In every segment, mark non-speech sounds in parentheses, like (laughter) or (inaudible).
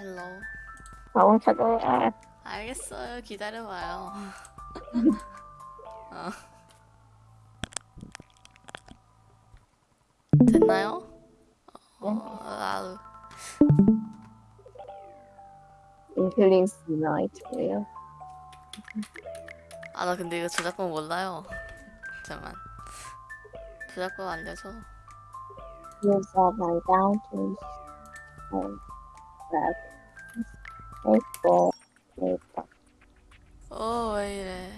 헬로. 나온 찾아야 알겠어요. 기다려봐요. (laughs) 어. 됐나요? 어, 아우. 인플링스 나이트고요. 아, 나 근데 이거 저작권 몰라요. 잠깐만. 저작권 알려줘. Use of my boundaries and that faithful faithful. 어, 왜 이래.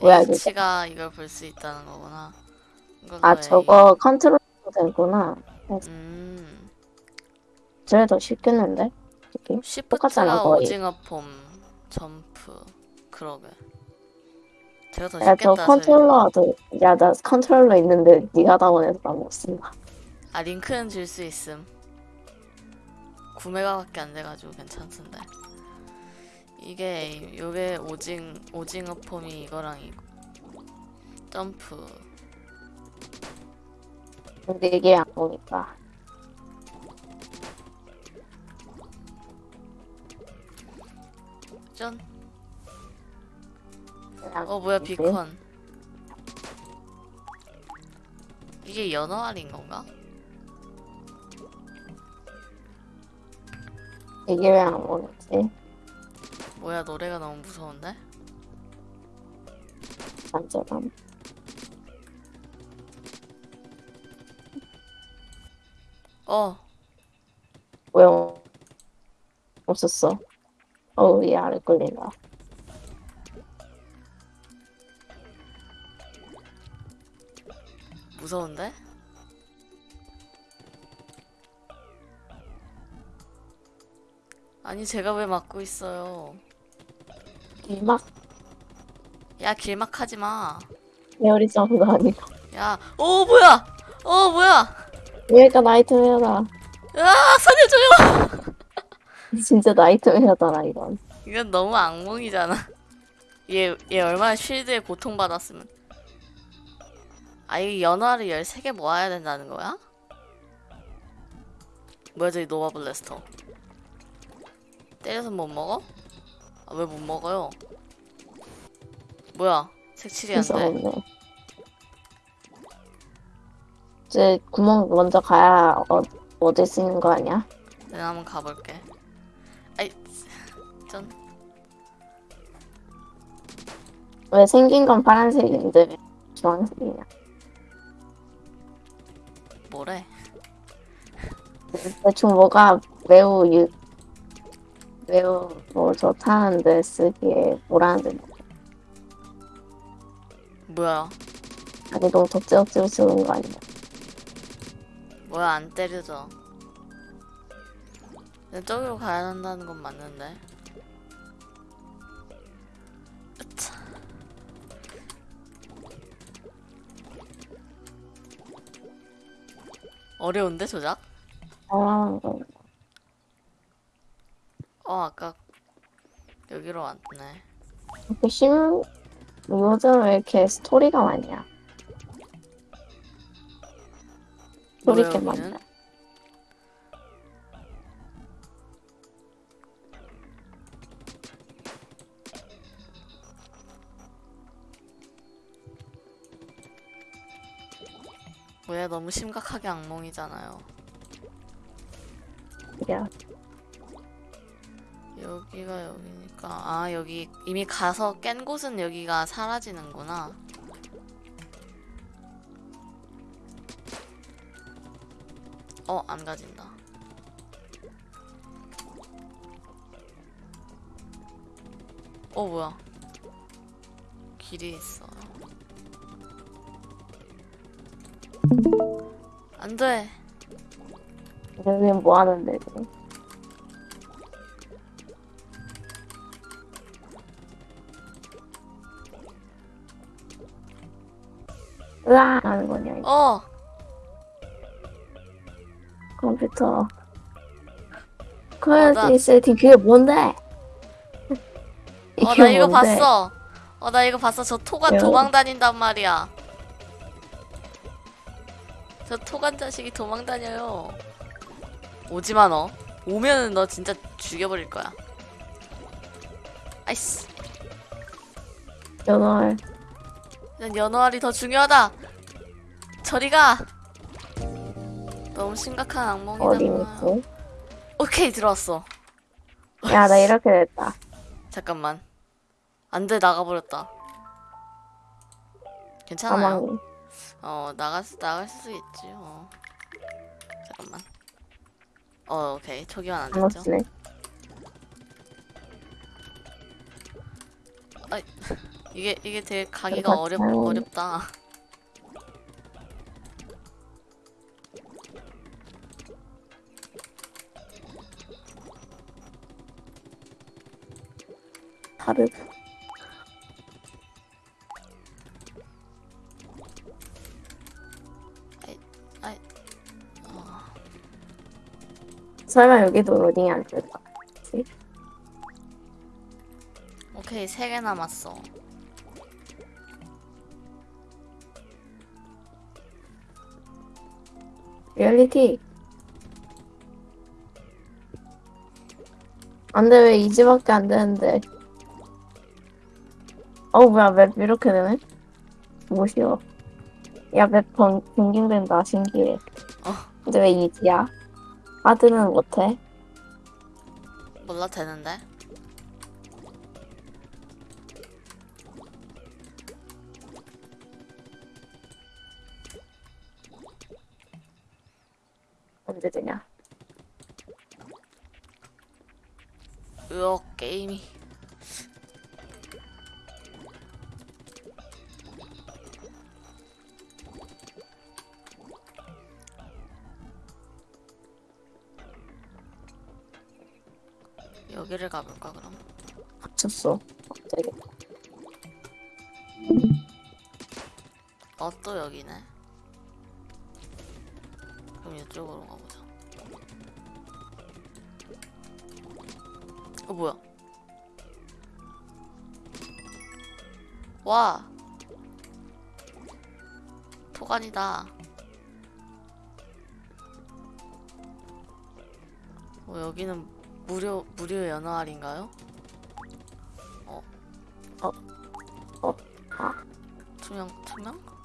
뭐야, 이거? H가 이걸 볼 수 있다는 거구나. 아 A. 저거 컨트롤 되구나. 음. 저게 더 쉽겠는데? 느낌? 똑같잖아, 거의. 오징어 폼, 점프. 그러게. 제가 더야저 쉽겠다. 컨트롤러도 야나 컨트롤러 있는데 네가 다운해서 나못 쓴다. 아 링크는 줄 수 있음 9메가밖에 안 돼가지고 괜찮던데 이게 요게 오징 오징어 폼이 이거랑 이거 점프 근데 이게 안 보니까. 짠. 그냥 어 뭐야? 비컨. 이게 연어알인 건가? 이게 왜안 보이지? 뭐야 노래가 너무 무서운데? 만져감. 어왜 없었어? 어우 이 아래 끌린다. 무서운데? 아니 제가 왜 막고 있어요? 이막 야 길막 하지 마. 에어리 점프도 아니고. 야, 오 뭐야? 어 뭐야? 얘가 nightmare다. 아 살려줘요. 진짜 nightmare다라 이건. 이건 너무 악몽이잖아. 얘, 얘 얼마나 shield에 고통받았으면. 아, 이 연화를 13개 모아야 된다는 거야? 뭐야, 저기 Nova Blaster. 때려서 못 먹어? 아, 왜 못 먹어요? 뭐야, 색칠이 안 돼. 이제 구멍 먼저 가야 어, 얻을 수 있는 거 아니야? 내가 한번 가볼게. 아이, 전, 왜 생긴 건 파란색인데 왜 주황색이냐? 뭐래? 대충 뭐가 매우 유, 매우 뭐 좋다는데 쓰기에 뭐라는데 뭐야, 자기 너무 덕지 억지로 쓰는 거 아니야? 뭐야, 안 때려져. 저기로 가야 한다는 건 맞는데. 으차. 어려운데 조작? 아, 어, 어 아까 여기로 왔네. 이렇게 심 요즘 왜 이렇게 스토리가 많냐? 스토리 뭐야, 게 여기는? 많냐? 뭐야 너무 심각하게 악몽이잖아요. 야, 여기가 여기니까 아 여기 이미 가서 깬 곳은 여기가 사라지는구나. 어 안 가진다. 어 뭐야? 길이 있어. 안 돼. 여기는 뭐 하는데? 지금? 으아! 하는 거냐, 이거. 어 컴퓨터. 나- 커뮤니티 세팅 그게 뭔데? 어, 나 이거 뭔데? 봤어. 어, 나 이거 봤어. 저 토간 왜요? 도망 다닌단 말이야. 저 토간 자식이 도망 다녀요. 오지마 너. 오면은 너 진짜 죽여버릴 거야. 아이씨. 연월 난 연어알이 더 중요하다. 저리 가. 너무 심각한 어디 악몽이다. 있지? 오케이 들어왔어. 야, 나 이렇게 됐다. 잠깐만. 안돼 나가버렸다. 괜찮아요. 사망이. 어 나갈 수 나갈 수 있지. 어. 잠깐만. 어 오케이 초기화 안안 됐죠. 없네. 이게 이게 되게 가기가 어렵. 어렵다. 다르. 아이 설마 여기도 로딩이 안 될까? 오케이 세 개 남았어. 리얼리티. 안 돼, 왜 2지밖에 안 되는데. 어, 뭐야, 맵 이렇게 되네? 뭐시여. 야, 맵 번, 변경된다, 신기해. 어. 근데 왜 2지야? 하드는 못해? 몰라 되는데. 언제 되냐? 으억 게임이. 여기를 가볼까 그럼? 갇혔어. 갑자기. 어 또 여기네. 그럼 이쪽으로 가보자. 어 뭐야? 와 토간이다. 어 여기는 무료 무료 연어알인가요? 어? 어? 어? 아. 투명 투명?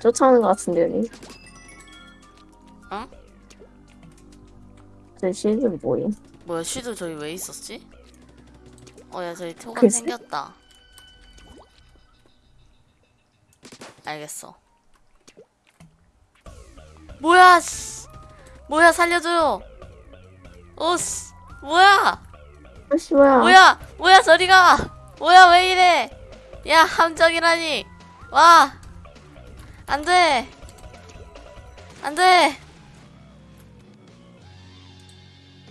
쫓아오는 것 같은데, 여기. 응? 저 시즌 뭐임? 뭐야 쉬드 저기 왜 있었지? 어야 저기 토간 글쎄. 생겼다 알겠어 뭐야 씨 뭐야 살려줘요 오씨 뭐야 아씨, 뭐야. 뭐야 뭐야 저리가 뭐야 왜 이래 야 함정이라니 와 안돼. 안돼.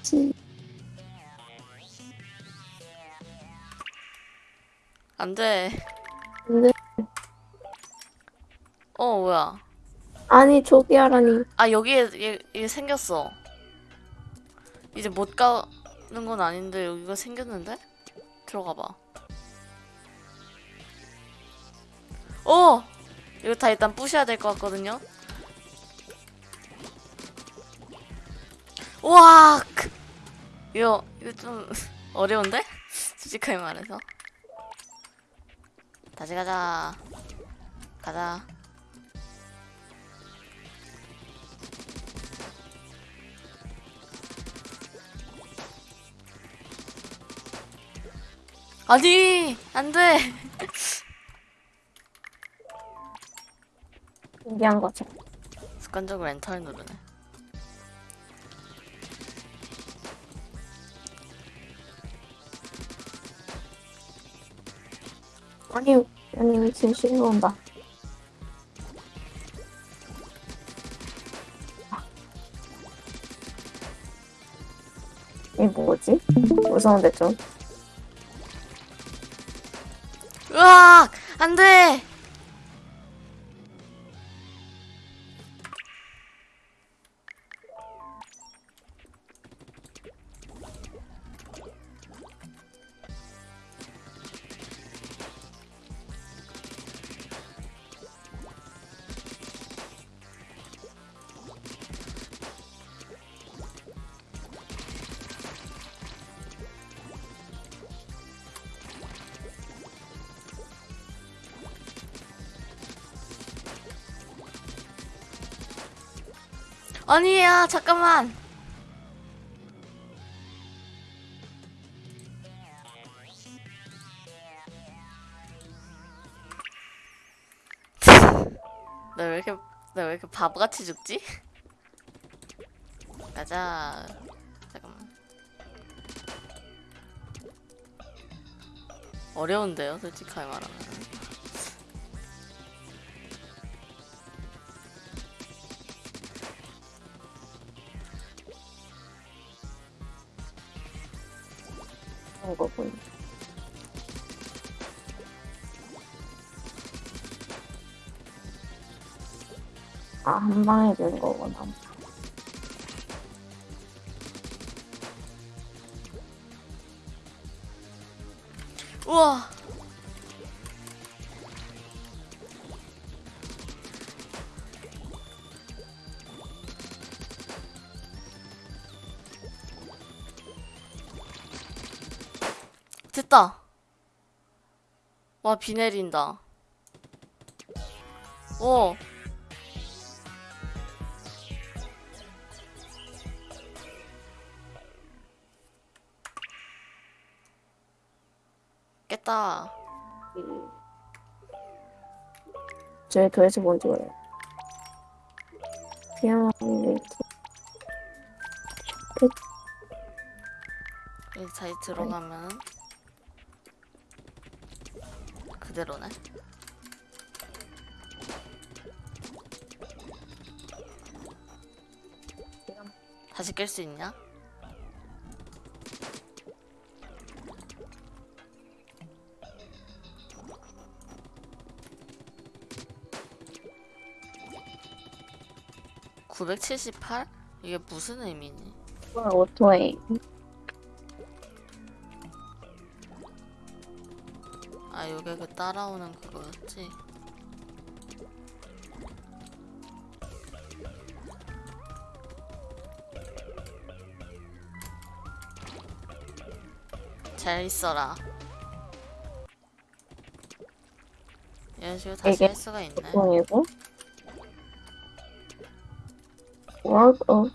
지- 안돼. 근데, 어 뭐야? 아니, 저기야라니. 아 여기에 얘, 얘 생겼어. 이제 못 가는 건 아닌데 여기가 생겼는데? 들어가 봐. 어! 이거 다 일단 부셔야 될 것 같거든요. 우와 크. 이거 이거 좀 (laughs) 어려운데? 솔직하게 말해서. 다시 가자. 가자. 아니 안 돼 (laughs) 신기한 거죠. 습관적으로 엔터를 누르네 아니, 아니, 신이 온다. 이 뭐지? 무서운데 좀. 으악 안 돼 아니야 잠깐만. (laughs) 나 왜 이렇게 나 왜 이렇게 바보같이 죽지? (laughs) 가자. 잠깐만. 어려운데요 솔직하게 말하면 거군. 아, 한 방에 되는 거구나. 우와 됐다. 와 비 내린다. 오 깼다. 저희 도대체 뭔지. 피아노 레이트. 여기 다시 들어가면 그대로네. 다시 깰 수 있냐? (978) 이게 무슨 의미니? 오토에 아 요게 그 따라오는 그거였지? 잘 있어라. 이런 식으로 다시 할 수가 있네. 보이고 World of